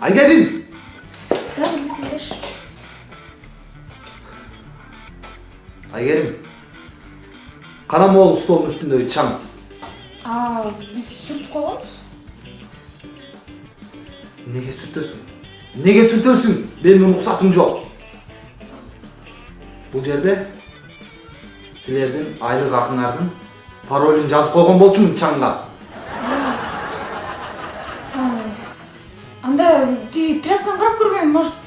Angelin! Ja, nicht. Aygerim. Karamoğlu stolun üstündeki çam. Aa, biz sürüp koyalımız. Nege sürtüyorsun? Nege sürtüyorsun? Benim ruhsatım yok. Bu yerde sizlerden aylık akınlardan паролін жазып қойған болчумун чаңга анда тиги тряпканы карап көрбөйм может